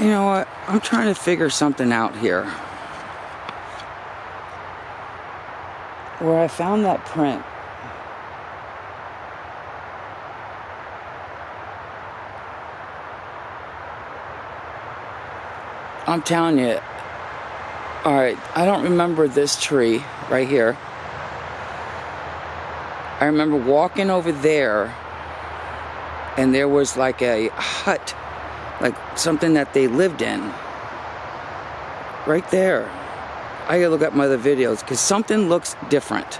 You know what? I'm trying to figure something out here. Where I found that print. I'm telling you. Alright, I don't remember this tree right here. I remember walking over there and there was like a hut, like something that they lived in. Right there. I gotta look up my other videos because something looks different.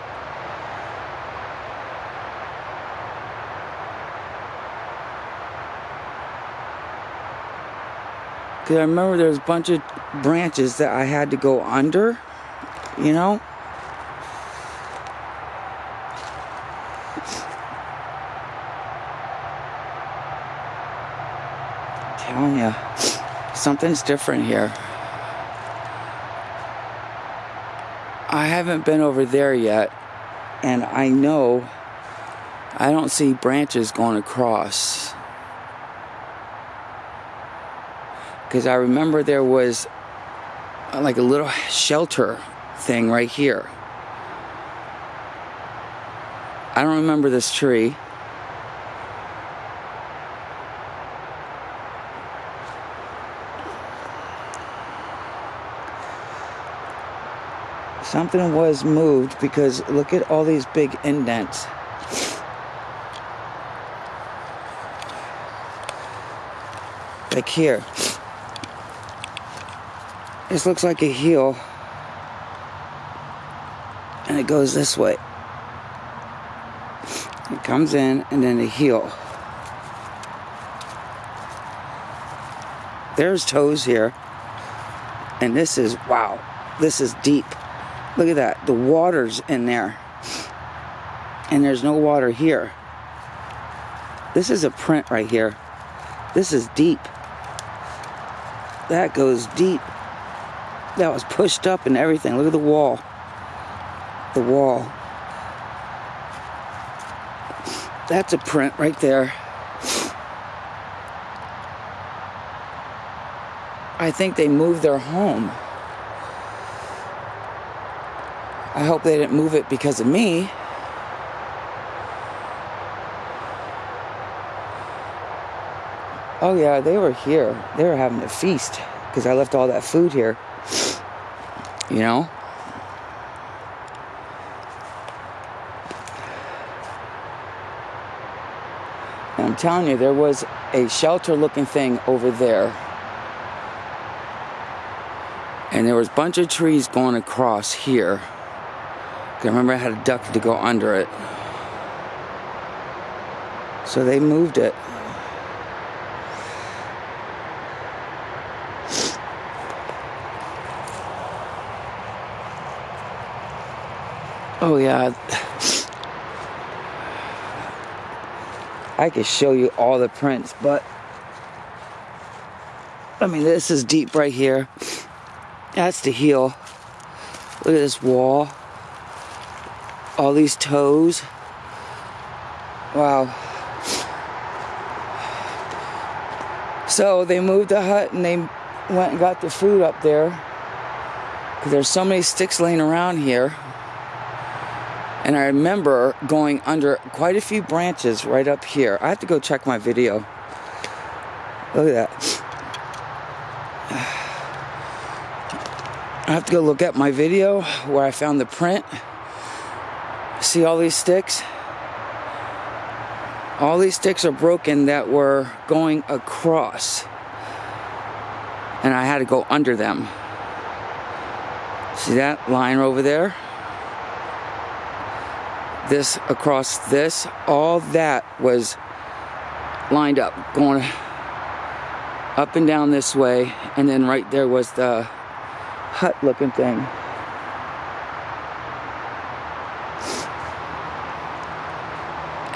Because I remember there was a bunch of branches that I had to go under, you know? Telling you, something's different here. I haven't been over there yet, and I know I don't see branches going across. Because I remember there was uh, like a little shelter thing right here. I don't remember this tree. Something was moved because look at all these big indents. Like here. This looks like a heel. And it goes this way. It comes in and then a heel. There's toes here. And this is, wow, this is deep. Look at that. The water's in there. And there's no water here. This is a print right here. This is deep. That goes deep. That was pushed up and everything. Look at the wall. The wall. That's a print right there. I think they moved their home. I hope they didn't move it because of me. Oh yeah, they were here. They were having a feast because I left all that food here. You know? And I'm telling you, there was a shelter looking thing over there. And there was a bunch of trees going across here. I remember I had a duck to go under it. So they moved it. Oh yeah. I could show you all the prints, but I mean this is deep right here. That's the heel. Look at this wall all these toes. Wow. So they moved the hut and they went and got the food up there. Because there's so many sticks laying around here. And I remember going under quite a few branches right up here. I have to go check my video. Look at that. I have to go look at my video where I found the print. See all these sticks? All these sticks are broken that were going across. And I had to go under them. See that line over there? This across this, all that was lined up, going up and down this way. And then right there was the hut looking thing.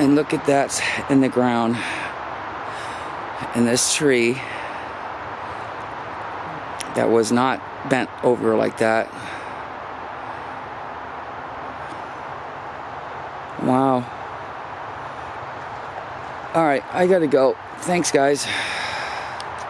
And look at that in the ground. And this tree that was not bent over like that. Wow. All right, I gotta go. Thanks, guys.